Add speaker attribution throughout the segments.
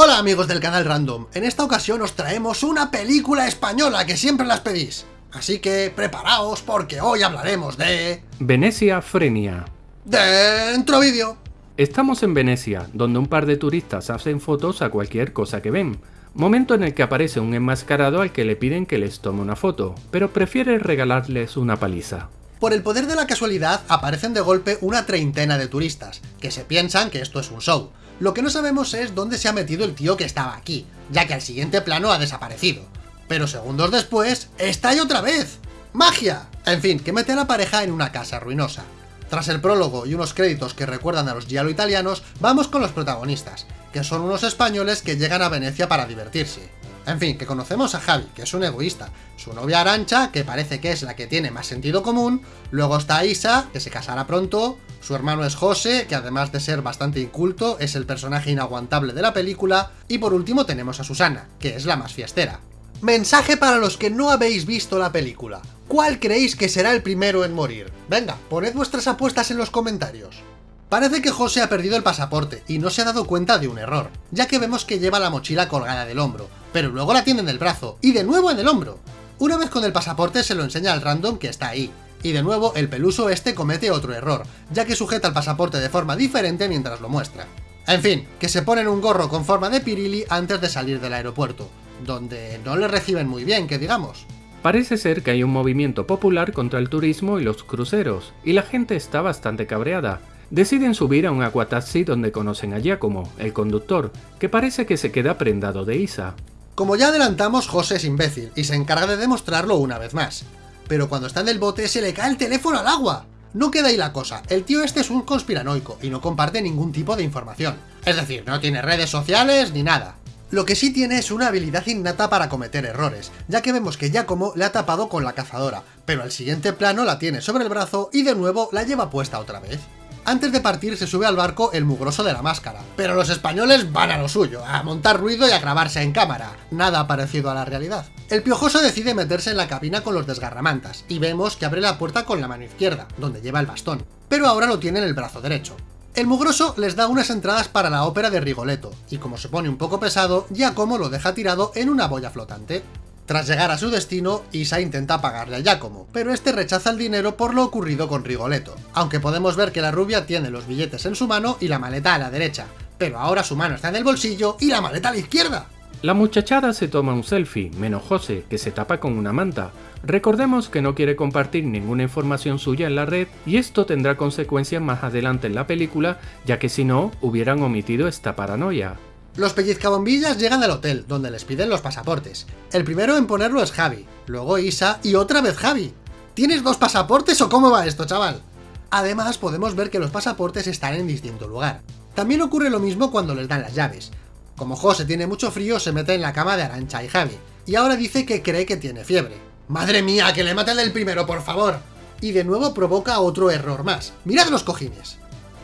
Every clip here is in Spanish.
Speaker 1: Hola amigos del canal Random, en esta ocasión os traemos una película española que siempre las pedís. Así que preparaos porque hoy hablaremos de...
Speaker 2: Venecia Frenia.
Speaker 1: Dentro vídeo.
Speaker 2: Estamos en Venecia, donde un par de turistas hacen fotos a cualquier cosa que ven. Momento en el que aparece un enmascarado al que le piden que les tome una foto, pero prefiere regalarles una paliza.
Speaker 1: Por el poder de la casualidad aparecen de golpe una treintena de turistas, que se piensan que esto es un show. Lo que no sabemos es dónde se ha metido el tío que estaba aquí, ya que al siguiente plano ha desaparecido. Pero segundos después, ¡está ahí otra vez! ¡Magia! En fin, que mete a la pareja en una casa ruinosa. Tras el prólogo y unos créditos que recuerdan a los giallo italianos, vamos con los protagonistas, que son unos españoles que llegan a Venecia para divertirse. En fin, que conocemos a Javi, que es un egoísta, su novia Arancha, que parece que es la que tiene más sentido común, luego está Isa, que se casará pronto, su hermano es José, que además de ser bastante inculto, es el personaje inaguantable de la película, y por último tenemos a Susana, que es la más fiestera. Mensaje para los que no habéis visto la película. ¿Cuál creéis que será el primero en morir? Venga, poned vuestras apuestas en los comentarios. Parece que José ha perdido el pasaporte y no se ha dado cuenta de un error, ya que vemos que lleva la mochila colgada del hombro, pero luego la tiene en el brazo, y de nuevo en el hombro. Una vez con el pasaporte se lo enseña al random que está ahí, y de nuevo el peluso este comete otro error, ya que sujeta el pasaporte de forma diferente mientras lo muestra. En fin, que se ponen un gorro con forma de pirili antes de salir del aeropuerto, donde no le reciben muy bien, que digamos.
Speaker 2: Parece ser que hay un movimiento popular contra el turismo y los cruceros, y la gente está bastante cabreada, Deciden subir a un aquataxi donde conocen a Giacomo, el conductor, que parece que se queda prendado de Isa.
Speaker 1: Como ya adelantamos, José es imbécil, y se encarga de demostrarlo una vez más. Pero cuando está en el bote se le cae el teléfono al agua. No queda ahí la cosa, el tío este es un conspiranoico y no comparte ningún tipo de información. Es decir, no tiene redes sociales ni nada. Lo que sí tiene es una habilidad innata para cometer errores, ya que vemos que Giacomo le ha tapado con la cazadora, pero al siguiente plano la tiene sobre el brazo y de nuevo la lleva puesta otra vez. Antes de partir se sube al barco el mugroso de la máscara, pero los españoles van a lo suyo, a montar ruido y a grabarse en cámara, nada parecido a la realidad. El piojoso decide meterse en la cabina con los desgarramantas, y vemos que abre la puerta con la mano izquierda, donde lleva el bastón, pero ahora lo tiene en el brazo derecho. El mugroso les da unas entradas para la ópera de Rigoletto, y como se pone un poco pesado, Giacomo lo deja tirado en una boya flotante. Tras llegar a su destino, Isa intenta pagarle a Giacomo, pero este rechaza el dinero por lo ocurrido con Rigoletto, aunque podemos ver que la rubia tiene los billetes en su mano y la maleta a la derecha, pero ahora su mano está en el bolsillo y la maleta a la izquierda.
Speaker 2: La muchachada se toma un selfie, menos José, que se tapa con una manta. Recordemos que no quiere compartir ninguna información suya en la red y esto tendrá consecuencias más adelante en la película, ya que si no, hubieran omitido esta paranoia.
Speaker 1: Los pellizcabombillas llegan al hotel, donde les piden los pasaportes. El primero en ponerlo es Javi, luego Isa y otra vez Javi. ¿Tienes dos pasaportes o cómo va esto, chaval? Además, podemos ver que los pasaportes están en distinto lugar. También ocurre lo mismo cuando les dan las llaves. Como José tiene mucho frío, se mete en la cama de Arancha y Javi, y ahora dice que cree que tiene fiebre. ¡Madre mía, que le maten el primero, por favor! Y de nuevo provoca otro error más. ¡Mirad los cojines!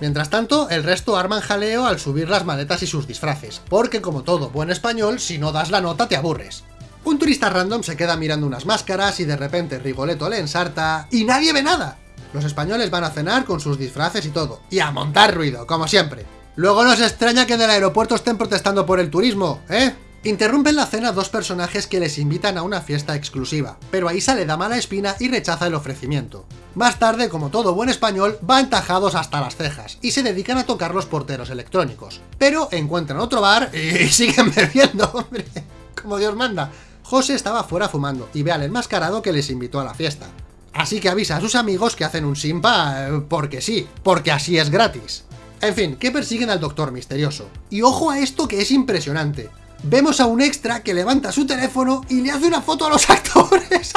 Speaker 1: Mientras tanto, el resto arman jaleo al subir las maletas y sus disfraces, porque como todo buen español, si no das la nota te aburres. Un turista random se queda mirando unas máscaras y de repente Rigoletto le ensarta y nadie ve nada. Los españoles van a cenar con sus disfraces y todo, y a montar ruido, como siempre. Luego no se extraña que en el aeropuerto estén protestando por el turismo, ¿eh? Interrumpen la cena dos personajes que les invitan a una fiesta exclusiva, pero a Isa le da mala espina y rechaza el ofrecimiento. Más tarde, como todo buen español, van tajados hasta las cejas y se dedican a tocar los porteros electrónicos. Pero encuentran otro bar y siguen bebiendo, hombre, como Dios manda. José estaba fuera fumando y ve al enmascarado que les invitó a la fiesta. Así que avisa a sus amigos que hacen un simpa eh, porque sí, porque así es gratis. En fin, que persiguen al Doctor Misterioso. Y ojo a esto que es impresionante vemos a un extra que levanta su teléfono y le hace una foto a los actores.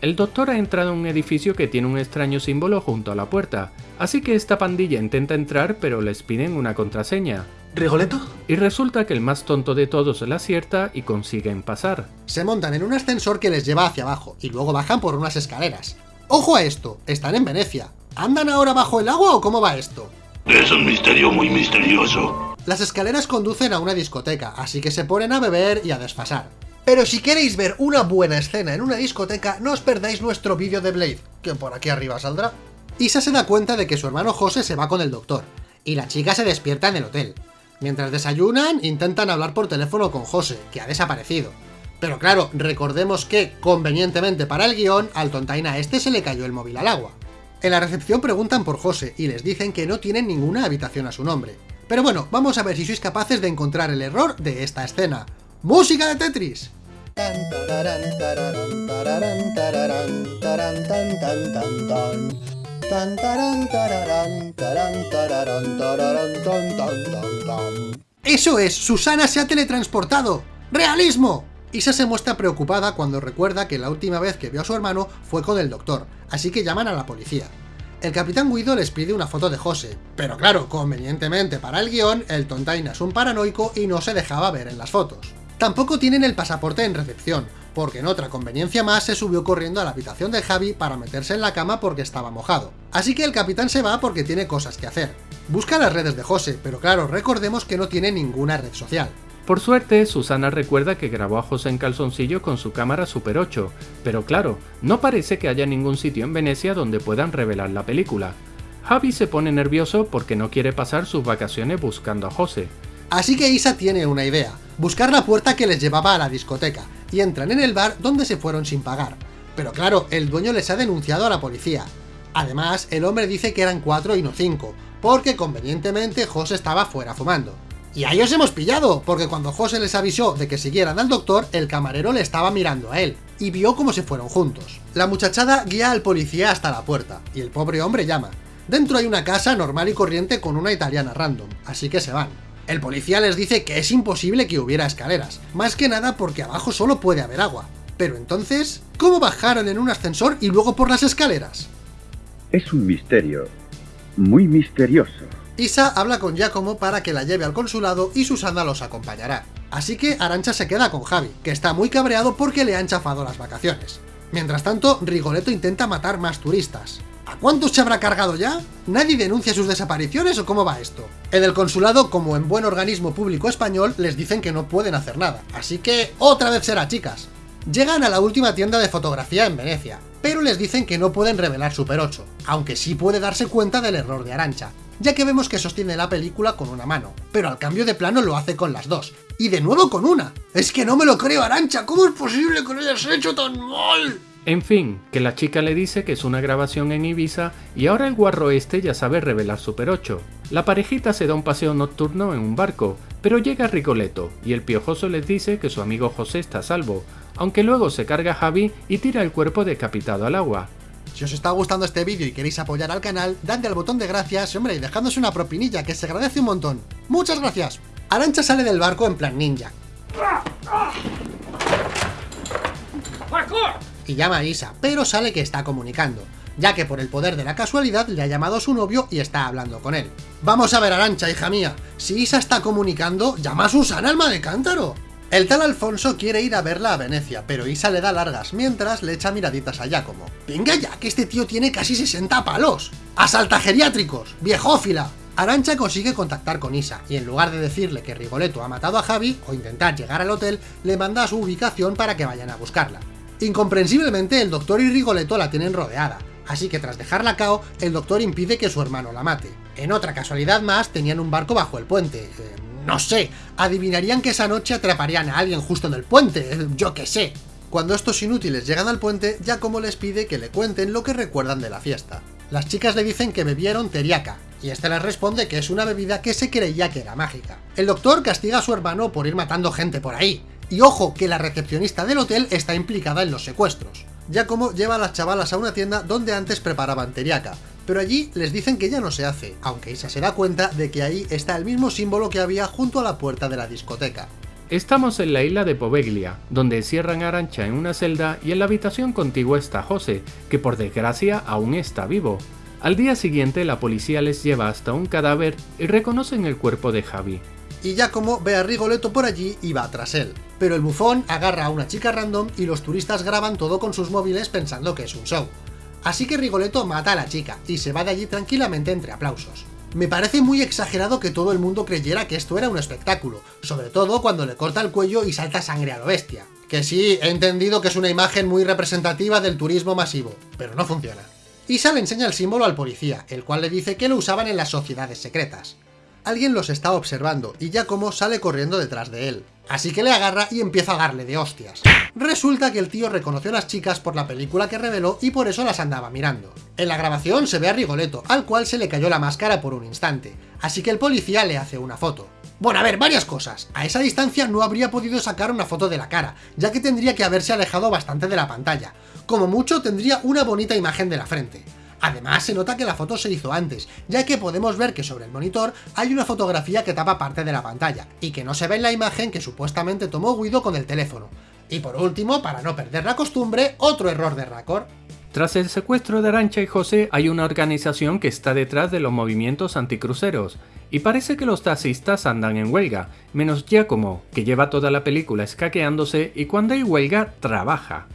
Speaker 2: El doctor ha entrado en un edificio que tiene un extraño símbolo junto a la puerta, así que esta pandilla intenta entrar pero les piden una contraseña.
Speaker 1: ¿Rigoletto?
Speaker 2: Y resulta que el más tonto de todos la acierta y consiguen pasar.
Speaker 1: Se montan en un ascensor que les lleva hacia abajo y luego bajan por unas escaleras. ¡Ojo a esto! Están en Venecia. ¿Andan ahora bajo el agua o cómo va esto?
Speaker 3: Es un misterio muy misterioso.
Speaker 1: Las escaleras conducen a una discoteca, así que se ponen a beber y a desfasar. Pero si queréis ver una buena escena en una discoteca, no os perdáis nuestro vídeo de Blade, que por aquí arriba saldrá. Isa se da cuenta de que su hermano José se va con el doctor, y la chica se despierta en el hotel. Mientras desayunan, intentan hablar por teléfono con José, que ha desaparecido. Pero claro, recordemos que, convenientemente para el guion, al tontaina este se le cayó el móvil al agua. En la recepción preguntan por José y les dicen que no tienen ninguna habitación a su nombre. Pero bueno, vamos a ver si sois capaces de encontrar el error de esta escena. ¡Música de Tetris! ¡Eso es! ¡Susana se ha teletransportado! ¡Realismo! Isa se muestra preocupada cuando recuerda que la última vez que vio a su hermano fue con el doctor, así que llaman a la policía. El capitán Guido les pide una foto de José, pero claro, convenientemente para el guion, el tontaina es un paranoico y no se dejaba ver en las fotos. Tampoco tienen el pasaporte en recepción, porque en otra conveniencia más se subió corriendo a la habitación de Javi para meterse en la cama porque estaba mojado. Así que el capitán se va porque tiene cosas que hacer. Busca las redes de José, pero claro, recordemos que no tiene ninguna red social.
Speaker 2: Por suerte, Susana recuerda que grabó a José en calzoncillo con su cámara Super 8, pero claro, no parece que haya ningún sitio en Venecia donde puedan revelar la película. Javi se pone nervioso porque no quiere pasar sus vacaciones buscando a José.
Speaker 1: Así que Isa tiene una idea, buscar la puerta que les llevaba a la discoteca, y entran en el bar donde se fueron sin pagar. Pero claro, el dueño les ha denunciado a la policía. Además, el hombre dice que eran cuatro y no cinco, porque convenientemente José estaba fuera fumando. Y ahí os hemos pillado, porque cuando José les avisó de que siguieran al doctor, el camarero le estaba mirando a él, y vio cómo se fueron juntos. La muchachada guía al policía hasta la puerta, y el pobre hombre llama. Dentro hay una casa normal y corriente con una italiana random, así que se van. El policía les dice que es imposible que hubiera escaleras, más que nada porque abajo solo puede haber agua. Pero entonces, ¿cómo bajaron en un ascensor y luego por las escaleras?
Speaker 4: Es un misterio, muy misterioso.
Speaker 1: Isa habla con Giacomo para que la lleve al consulado y Susana los acompañará. Así que Arancha se queda con Javi, que está muy cabreado porque le han chafado las vacaciones. Mientras tanto, Rigoletto intenta matar más turistas. ¿A cuántos se habrá cargado ya? ¿Nadie denuncia sus desapariciones o cómo va esto? En el consulado, como en buen organismo público español, les dicen que no pueden hacer nada. Así que, otra vez será, chicas. Llegan a la última tienda de fotografía en Venecia, pero les dicen que no pueden revelar Super 8, aunque sí puede darse cuenta del error de Arancha, ya que vemos que sostiene la película con una mano, pero al cambio de plano lo hace con las dos, y de nuevo con una. Es que no me lo creo, Arancha, ¿cómo es posible que lo hayas hecho tan mal?
Speaker 2: En fin, que la chica le dice que es una grabación en Ibiza y ahora el guarro este ya sabe revelar Super 8. La parejita se da un paseo nocturno en un barco, pero llega Ricoleto y el piojoso les dice que su amigo José está a salvo, aunque luego se carga Javi y tira el cuerpo decapitado al agua.
Speaker 1: Si os está gustando este vídeo y queréis apoyar al canal, dadle al botón de gracias, hombre, y dejadnos una propinilla, que se agradece un montón. ¡Muchas gracias! Arancha sale del barco en plan ninja. Y llama a Isa, pero sale que está comunicando, ya que por el poder de la casualidad le ha llamado a su novio y está hablando con él. Vamos a ver, Arancha, hija mía, si Isa está comunicando, llama a Susana, alma de cántaro. El tal Alfonso quiere ir a verla a Venecia, pero Isa le da largas mientras le echa miraditas a Giacomo. Venga ya, que este tío tiene casi 60 palos. ¡Asalta geriátricos! ¡Viejófila! Arancha consigue contactar con Isa, y en lugar de decirle que Rigoletto ha matado a Javi, o intentar llegar al hotel, le manda a su ubicación para que vayan a buscarla. Incomprensiblemente, el doctor y Rigoletto la tienen rodeada, así que tras dejarla cao, el doctor impide que su hermano la mate. En otra casualidad más, tenían un barco bajo el puente. Eh, no sé, adivinarían que esa noche atraparían a alguien justo en el puente, eh, yo qué sé. Cuando estos inútiles llegan al puente, Giacomo les pide que le cuenten lo que recuerdan de la fiesta. Las chicas le dicen que bebieron teriaca, y este les responde que es una bebida que se creía que era mágica. El doctor castiga a su hermano por ir matando gente por ahí, y ojo que la recepcionista del hotel está implicada en los secuestros. Giacomo lleva a las chavalas a una tienda donde antes preparaban teriaca, pero allí les dicen que ya no se hace, aunque Isa se da cuenta de que ahí está el mismo símbolo que había junto a la puerta de la discoteca.
Speaker 2: Estamos en la isla de Poveglia, donde cierran a Arancha en una celda y en la habitación contigua está José, que por desgracia aún está vivo. Al día siguiente la policía les lleva hasta un cadáver y reconocen el cuerpo de Javi.
Speaker 1: Y Giacomo ve a Rigoletto por allí y va tras él. Pero el bufón agarra a una chica random y los turistas graban todo con sus móviles pensando que es un show. Así que Rigoletto mata a la chica y se va de allí tranquilamente entre aplausos. Me parece muy exagerado que todo el mundo creyera que esto era un espectáculo, sobre todo cuando le corta el cuello y salta sangre a lo bestia. Que sí, he entendido que es una imagen muy representativa del turismo masivo, pero no funciona. Isa le enseña el símbolo al policía, el cual le dice que lo usaban en las sociedades secretas. Alguien los está observando y Giacomo sale corriendo detrás de él. Así que le agarra y empieza a darle de hostias. Resulta que el tío reconoció a las chicas por la película que reveló y por eso las andaba mirando. En la grabación se ve a Rigoletto, al cual se le cayó la máscara por un instante, así que el policía le hace una foto. Bueno, a ver, varias cosas. A esa distancia no habría podido sacar una foto de la cara, ya que tendría que haberse alejado bastante de la pantalla. Como mucho tendría una bonita imagen de la frente. Además, se nota que la foto se hizo antes, ya que podemos ver que sobre el monitor hay una fotografía que tapa parte de la pantalla, y que no se ve en la imagen que supuestamente tomó Guido con el teléfono. Y por último, para no perder la costumbre, otro error de Raccord.
Speaker 2: Tras el secuestro de Arancha y José hay una organización que está detrás de los movimientos anticruceros, y parece que los taxistas andan en huelga, menos Giacomo, que lleva toda la película escaqueándose y cuando hay huelga, trabaja.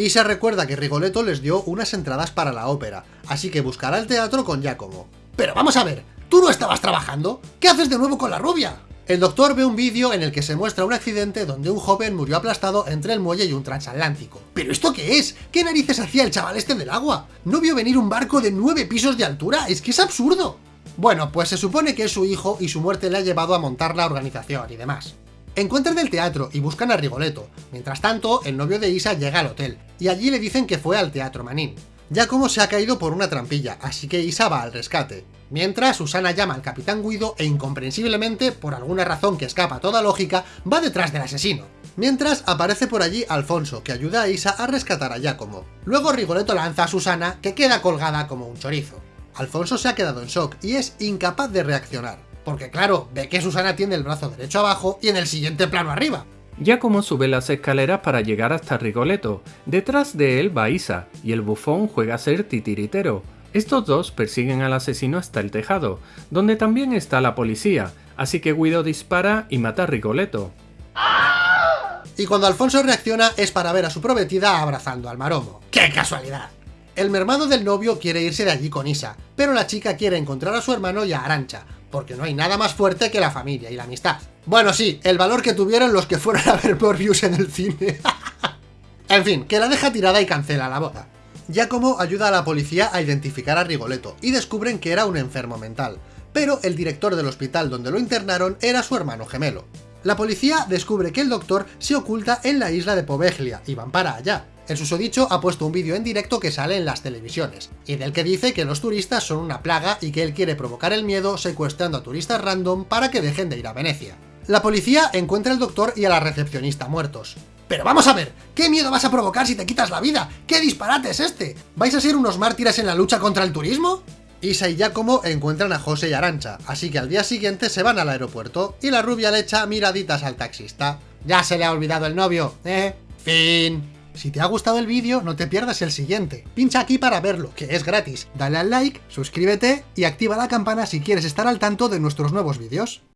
Speaker 1: Y se recuerda que Rigoletto les dio unas entradas para la ópera, así que buscará el teatro con Giacomo. Pero vamos a ver, ¿tú no estabas trabajando? ¿Qué haces de nuevo con la rubia? El doctor ve un vídeo en el que se muestra un accidente donde un joven murió aplastado entre el muelle y un transatlántico. ¿Pero esto qué es? ¿Qué narices hacía el chaval este del agua? ¿No vio venir un barco de nueve pisos de altura? ¡Es que es absurdo! Bueno, pues se supone que es su hijo y su muerte le ha llevado a montar la organización y demás. Encuentran el teatro y buscan a Rigoletto. Mientras tanto, el novio de Isa llega al hotel, y allí le dicen que fue al Teatro Manín. Ya como se ha caído por una trampilla, así que Isa va al rescate. Mientras, Susana llama al Capitán Guido e incomprensiblemente, por alguna razón que escapa a toda lógica, va detrás del asesino. Mientras, aparece por allí Alfonso, que ayuda a Isa a rescatar a Giacomo. Luego Rigoletto lanza a Susana, que queda colgada como un chorizo. Alfonso se ha quedado en shock y es incapaz de reaccionar. Porque claro, ve que Susana tiene el brazo derecho abajo y en el siguiente plano arriba.
Speaker 2: Giacomo sube las escaleras para llegar hasta Rigoletto. Detrás de él va Isa, y el bufón juega a ser titiritero. Estos dos persiguen al asesino hasta el tejado, donde también está la policía, así que Guido dispara y mata a Rigoletto.
Speaker 1: Y cuando Alfonso reacciona es para ver a su prometida abrazando al maromo. ¡Qué casualidad! El mermado del novio quiere irse de allí con Isa, pero la chica quiere encontrar a su hermano y a Arancha, porque no hay nada más fuerte que la familia y la amistad. Bueno, sí, el valor que tuvieron los que fueron a ver Morbius en el cine. en fin, que la deja tirada y cancela la boda. Giacomo ayuda a la policía a identificar a Rigoletto, y descubren que era un enfermo mental, pero el director del hospital donde lo internaron era su hermano gemelo. La policía descubre que el doctor se oculta en la isla de Poveglia, y van para allá. El susodicho ha puesto un vídeo en directo que sale en las televisiones, y del que dice que los turistas son una plaga y que él quiere provocar el miedo secuestrando a turistas random para que dejen de ir a Venecia. La policía encuentra al doctor y a la recepcionista muertos. Pero vamos a ver, ¿qué miedo vas a provocar si te quitas la vida? ¿Qué disparate es este? ¿Vais a ser unos mártires en la lucha contra el turismo? Isa y Giacomo encuentran a José y Arancha, así que al día siguiente se van al aeropuerto y la rubia le echa miraditas al taxista. Ya se le ha olvidado el novio, ¿eh? Fin. Si te ha gustado el vídeo, no te pierdas el siguiente. Pincha aquí para verlo, que es gratis. Dale al like, suscríbete y activa la campana si quieres estar al tanto de nuestros nuevos vídeos.